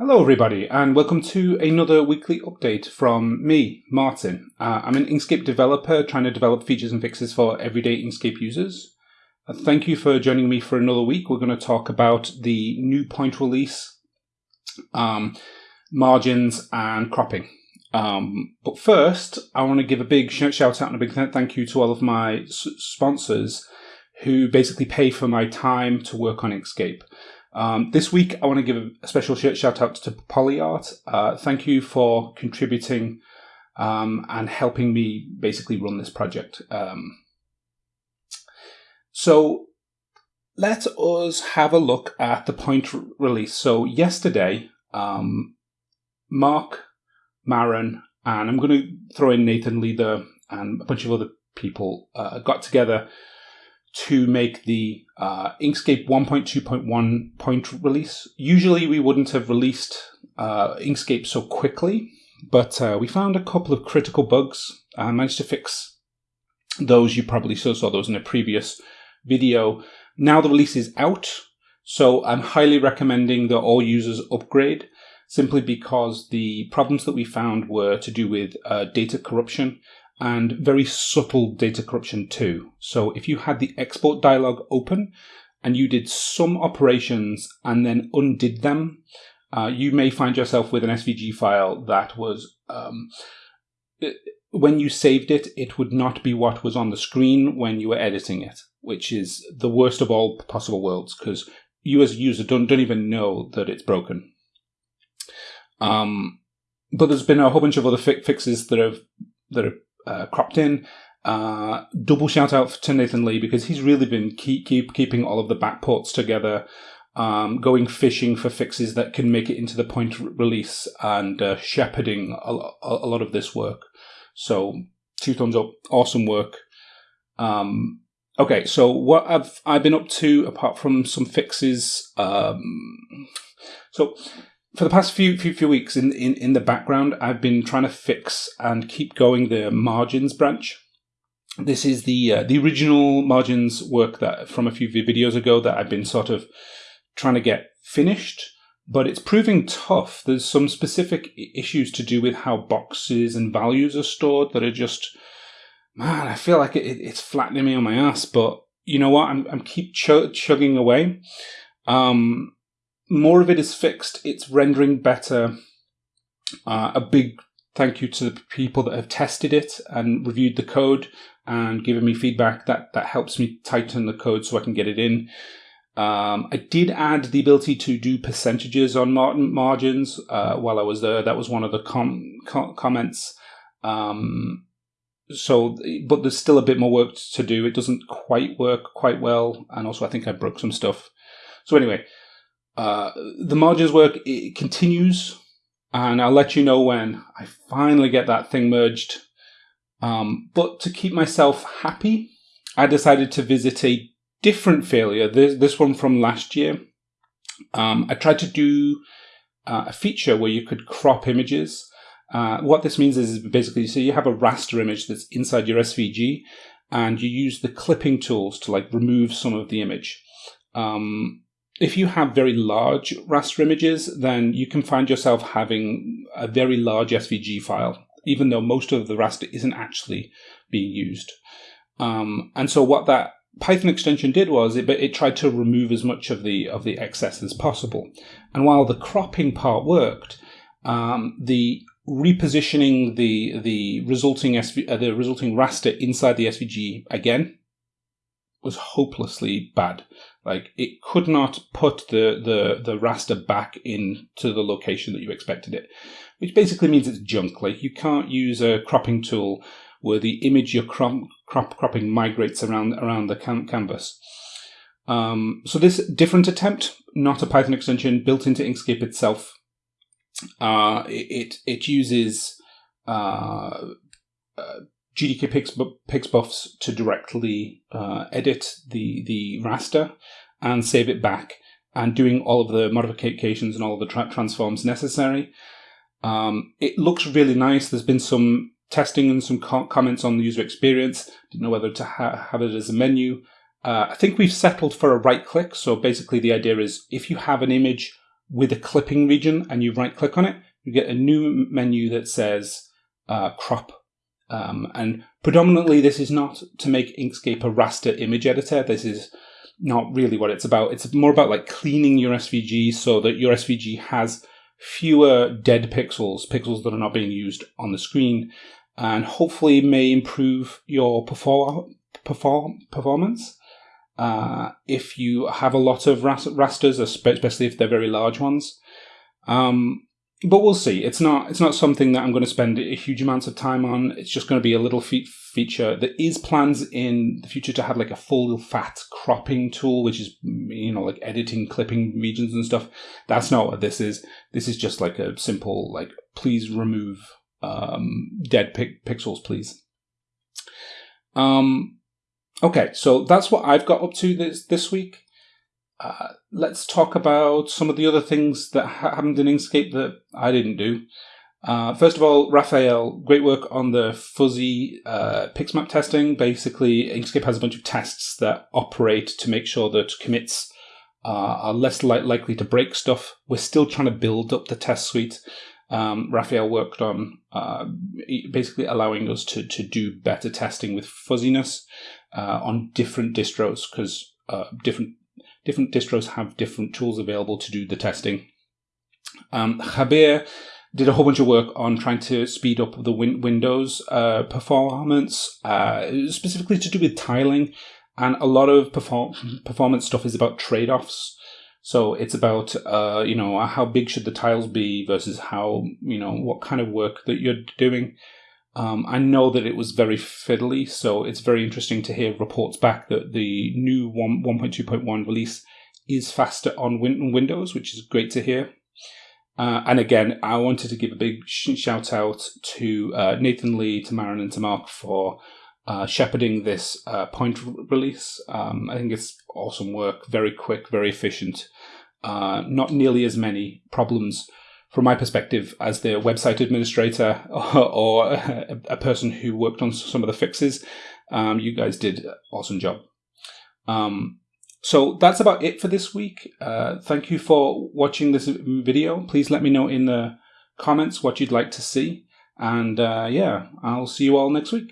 Hello, everybody, and welcome to another weekly update from me, Martin. Uh, I'm an Inkscape developer trying to develop features and fixes for everyday Inkscape users. Uh, thank you for joining me for another week. We're going to talk about the new point release, um, margins, and cropping. Um, but first, I want to give a big shout out and a big thank you to all of my sponsors who basically pay for my time to work on Inkscape. Um, this week, I want to give a special shout out to PolyArt. Uh, thank you for contributing um, and helping me basically run this project. Um, so let us have a look at the point release. So yesterday, um, Mark, Maren, and I'm going to throw in Nathan Leather and a bunch of other people uh, got together to make the uh, Inkscape 1.2.1 point release. Usually we wouldn't have released uh, Inkscape so quickly, but uh, we found a couple of critical bugs and managed to fix those. You probably saw, saw those in a previous video. Now the release is out, so I'm highly recommending that all users upgrade simply because the problems that we found were to do with uh, data corruption and very subtle data corruption too. So if you had the export dialog open and you did some operations and then undid them, uh, you may find yourself with an SVG file that was, um, it, when you saved it, it would not be what was on the screen when you were editing it, which is the worst of all possible worlds because you as a user don't, don't even know that it's broken. Um, but there's been a whole bunch of other fi fixes that have that are uh, cropped in. Uh, double shout out to Nathan Lee because he's really been keep, keep keeping all of the backports together, um, going fishing for fixes that can make it into the point release and uh, shepherding a, a, lot of this work. So two thumbs up, awesome work. Um, okay, so what I've I been up to apart from some fixes? Um, so for the past few few, few weeks in, in, in the background, I've been trying to fix and keep going the margins branch. This is the uh, the original margins work that from a few videos ago that I've been sort of trying to get finished, but it's proving tough. There's some specific issues to do with how boxes and values are stored that are just man. I feel like it, it's flattening me on my ass, but you know what? I'm I'm keep ch- chugging away. Um, more of it is fixed. It's rendering better. Uh, a big thank you to the people that have tested it and reviewed the code and given me feedback. That that helps me tighten the code so I can get it in. Um, I did add the ability to do percentages on margins uh, while I was there. That was one of the com com comments. Um, so, but there's still a bit more work to do. It doesn't quite work quite well, and also I think I broke some stuff. So anyway, uh, the margins work it continues, and I'll let you know when I finally get that thing merged. Um, but to keep myself happy, I decided to visit a different failure. This, this one from last year. Um, I tried to do uh, a feature where you could crop images. Uh, what this means is basically, so you have a raster image that's inside your SVG, and you use the clipping tools to like remove some of the image. Um, if you have very large raster images, then you can find yourself having a very large SVG file, even though most of the raster isn't actually being used. Um, and so what that Python extension did was it, it tried to remove as much of the of the excess as possible. And while the cropping part worked, um, the repositioning the the resulting SV, uh, the resulting raster inside the SVG again was hopelessly bad. Like it could not put the, the, the raster back into the location that you expected it, which basically means it's junk. Like you can't use a cropping tool where the image you're crop, crop cropping migrates around around the cam canvas. Um, so this different attempt, not a Python extension, built into Inkscape itself. Uh, it, it uses uh, uh, GDK pix, pixbufs to directly uh, edit the, the raster and save it back and doing all of the modifications and all of the tra transforms necessary. Um, it looks really nice. There's been some testing and some co comments on the user experience. Didn't know whether to ha have it as a menu. Uh, I think we've settled for a right click. So basically the idea is if you have an image with a clipping region and you right click on it, you get a new menu that says uh, crop. Um, and predominantly, this is not to make Inkscape a raster image editor. This is not really what it's about. It's more about like cleaning your SVG so that your SVG has fewer dead pixels, pixels that are not being used on the screen, and hopefully may improve your perform, perform performance. Uh, if you have a lot of rasters, especially if they're very large ones. Um, but we'll see. It's not it's not something that I'm going to spend a huge amounts of time on. It's just going to be a little fe- feature. There is plans in the future to have like a full fat cropping tool, which is you know like editing clipping regions and stuff. That's not what this is. This is just like a simple like please remove um, dead pixels, please. Um, okay, so that's what I've got up to this this week. Uh, let's talk about some of the other things that happened in Inkscape that I didn't do. Uh, first of all, Rafael, great work on the fuzzy uh, pixmap testing. Basically, Inkscape has a bunch of tests that operate to make sure that commits uh, are less li- likely to break stuff. We're still trying to build up the test suite. Um, Rafael worked on uh, basically allowing us to, to do better testing with fuzziness uh, on different distros because uh, different different distros have different tools available to do the testing. Um, did a whole bunch of work on trying to speed up the win- Windows uh, performance, uh, specifically to do with tiling. And a lot of perform- performance stuff is about trade offs. So it's about, uh, you know, how big should the tiles be versus how, you know, what kind of work that you're doing. Um, I know that it was very fiddly, so it's very interesting to hear reports back that the new 1, 1.2.1 release is faster on win- Windows, which is great to hear. Uh, and again, I wanted to give a big sh- shout out to uh, Nathan Lee, to Maren, and to Mark for uh, shepherding this uh, point release. Um, I think it's awesome work, very quick, very efficient. Uh, not nearly as many problems from my perspective as the website administrator or, a, person who worked on some of the fixes, um, you guys did an awesome job. Um, so that's about it for this week. Uh, thank you for watching this video. Please let me know in the comments what you'd like to see. And uh, yeah, I'll see you all next week.